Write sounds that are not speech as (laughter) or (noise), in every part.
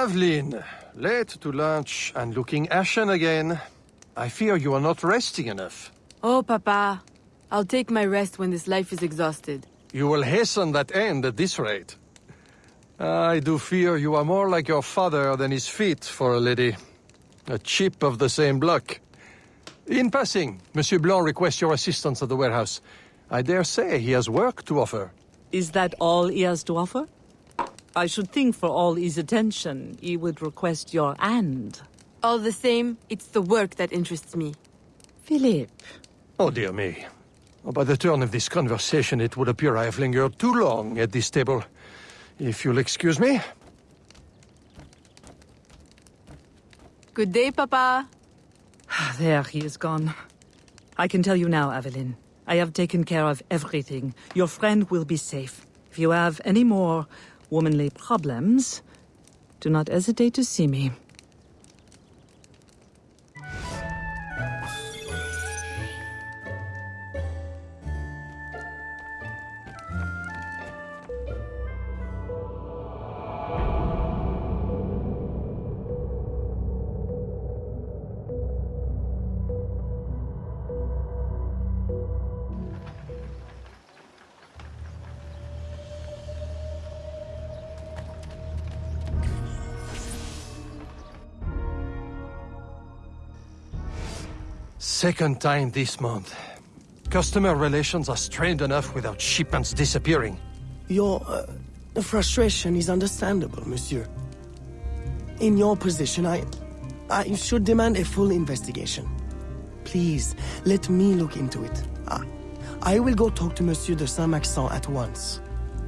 Aveline, late to lunch and looking ashen again. I fear you are not resting enough. Oh, Papa. I'll take my rest when this life is exhausted. You will hasten that end at this rate. I do fear you are more like your father than his feet for a lady. A chip of the same block. In passing, Monsieur Blanc requests your assistance at the warehouse. I dare say he has work to offer. Is that all he has to offer? I should think for all his attention, he would request your hand. All the same, it's the work that interests me. Philippe. Oh, dear me. Oh, by the turn of this conversation, it would appear I have lingered too long at this table. If you'll excuse me. Good day, Papa. Ah, there, he is gone. I can tell you now, Aveline. I have taken care of everything. Your friend will be safe. If you have any more womanly problems, do not hesitate to see me. Second time this month. Customer relations are strained enough without shipments disappearing. Your uh, frustration is understandable, monsieur. In your position, I... I should demand a full investigation. Please, let me look into it. I, I will go talk to Monsieur de Saint-Maxent at once.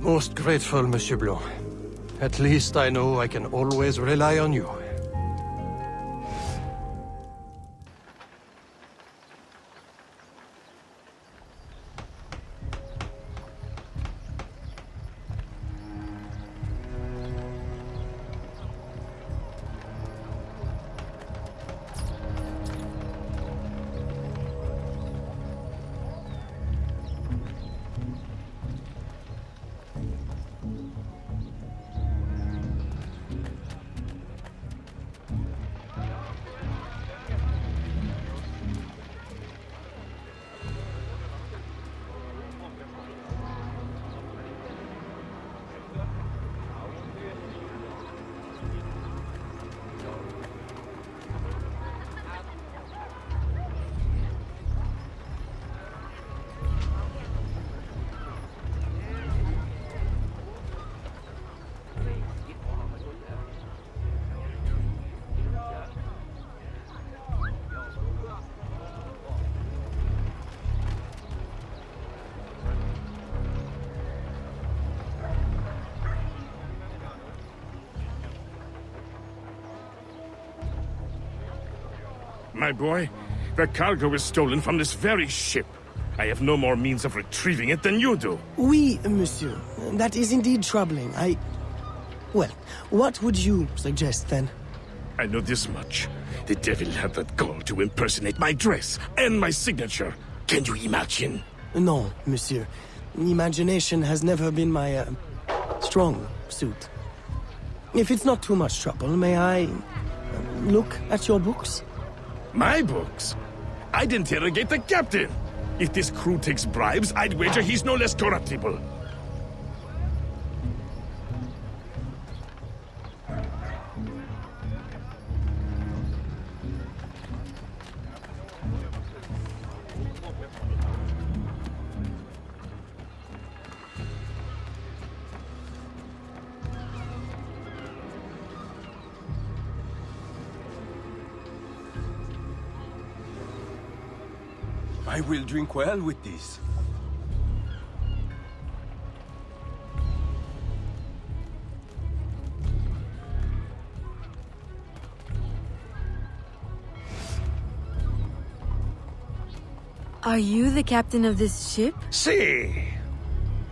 Most grateful, Monsieur Blanc. At least I know I can always rely on you. My boy, the cargo is stolen from this very ship. I have no more means of retrieving it than you do. Oui, monsieur. That is indeed troubling. I... Well, what would you suggest, then? I know this much. The devil had that gall to impersonate my dress and my signature. Can you imagine? No, monsieur. Imagination has never been my, uh, strong suit. If it's not too much trouble, may I... uh, look at your books? My books? I'd interrogate the captain. If this crew takes bribes, I'd wager he's no less corruptible. I will drink well with this. Are you the captain of this ship? Si!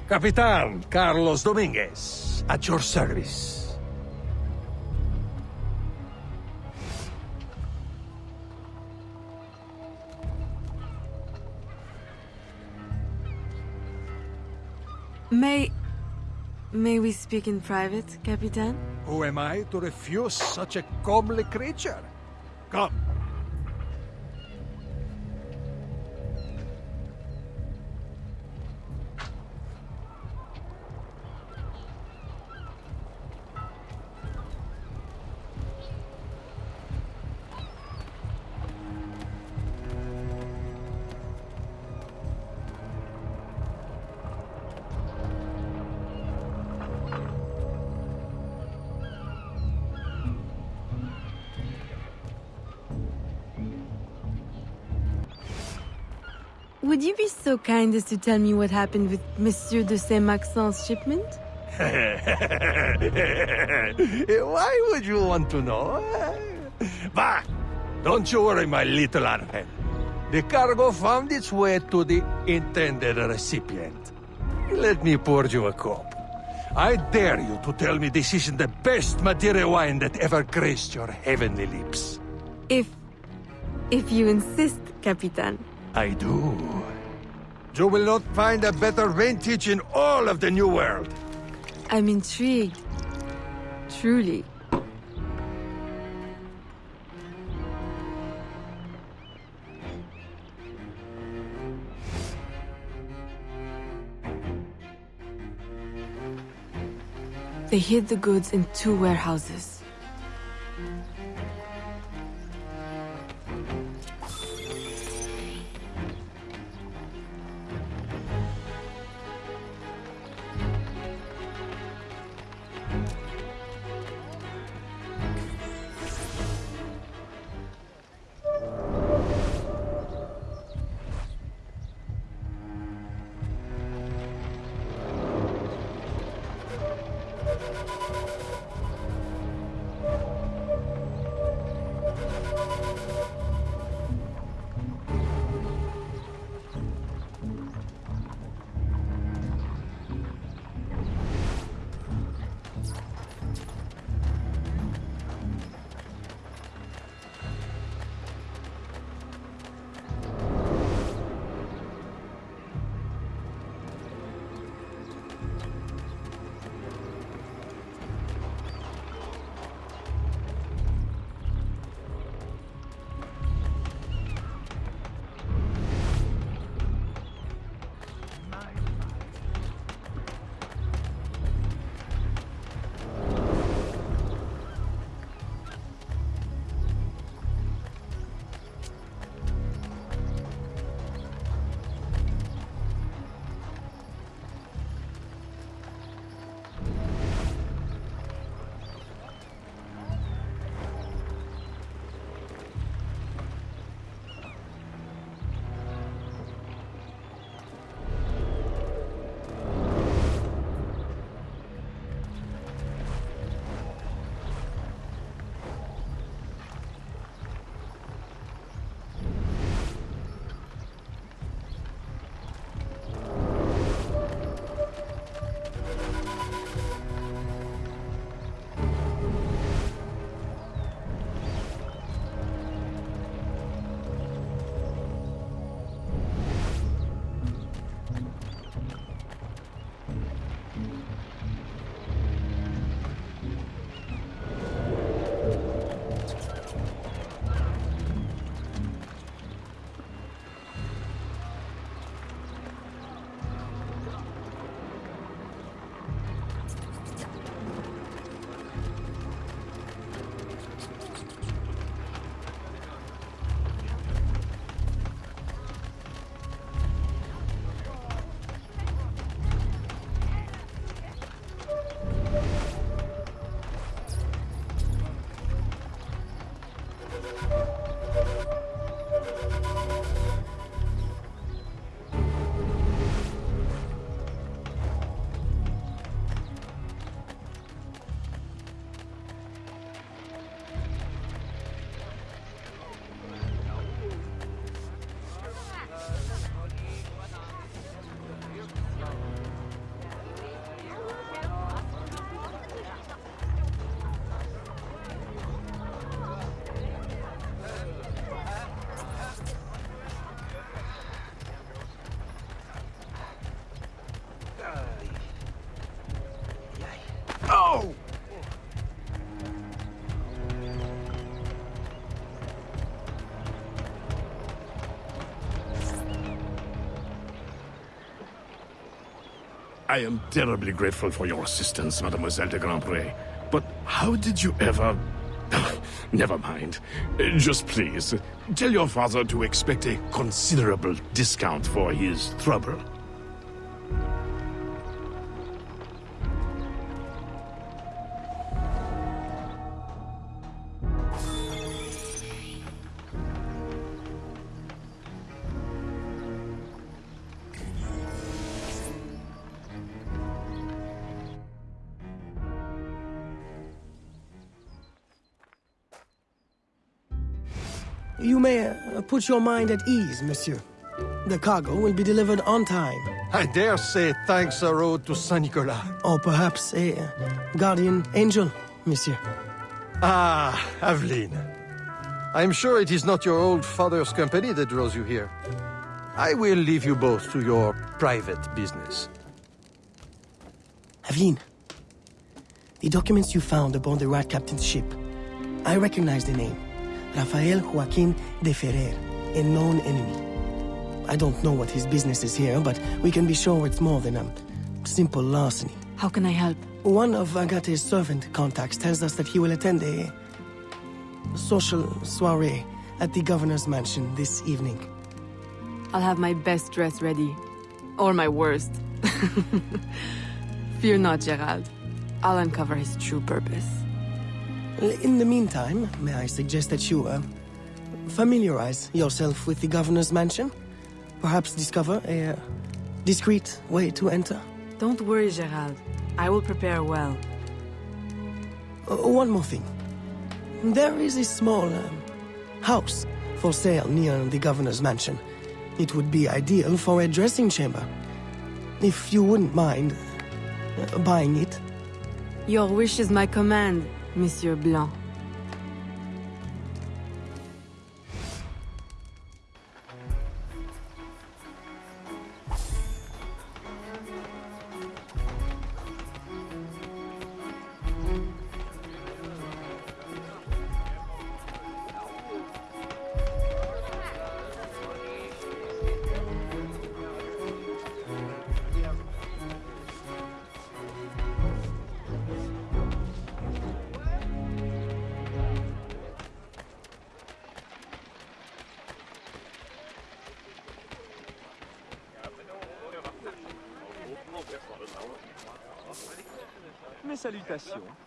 Capitan Carlos Dominguez, at your service. May... May we speak in private, Capitan? Who am I to refuse such a comely creature? Come. Would you be so kind as to tell me what happened with Monsieur de Saint-Maxent's shipment? (laughs) Why would you want to know? Bah! Don't you worry, my little Angel. The cargo found its way to the intended recipient. Let me pour you a cup. I dare you to tell me this isn't the best Madeira wine that ever graced your heavenly lips. If... if you insist, Capitan. I do. You will not find a better vintage in all of the New World. I'm intrigued. Truly. They hid the goods in two warehouses. I am terribly grateful for your assistance, Mademoiselle de Grandpré. But how did you ever... (laughs) Never mind. Just please, tell your father to expect a considerable discount for his trouble. You may uh, put your mind at ease, monsieur. The cargo will be delivered on time. I dare say thanks are owed to Saint Nicolas. Or perhaps a uh, guardian angel, monsieur. Ah, Aveline. I'm sure it is not your old father's company that draws you here. I will leave you both to your private business. Aveline, the documents you found aboard the Rat Captain's ship. I recognize the name. Rafael Joaquin de Ferrer, a known enemy. I don't know what his business is here, but we can be sure it's more than a simple larceny. How can I help? One of Agate's servant contacts tells us that he will attend a social soiree at the governor's mansion this evening. I'll have my best dress ready. Or my worst. (laughs) Fear not, Gerald. I'll uncover his true purpose. In the meantime, may I suggest that you, uh, familiarize yourself with the governor's mansion? Perhaps discover a uh, discreet way to enter? Don't worry, Gerald. I will prepare well. Uh, one more thing. There is a small um, house for sale near the governor's mansion. It would be ideal for a dressing chamber. If you wouldn't mind uh, buying it. Your wish is my command, Monsieur Blanc. Salutations.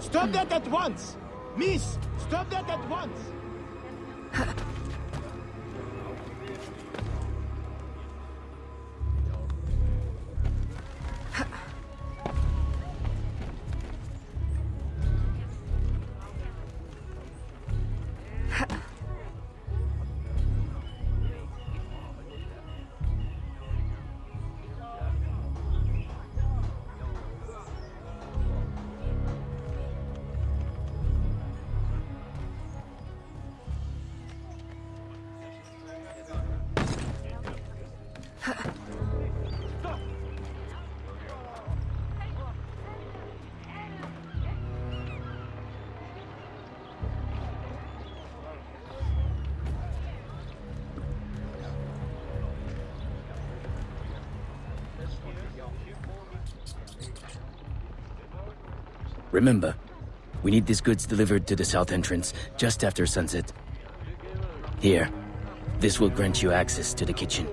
Stop that at once! Miss, stop that at once! (laughs) Remember, we need these goods delivered to the south entrance just after sunset. Here, this will grant you access to the kitchen.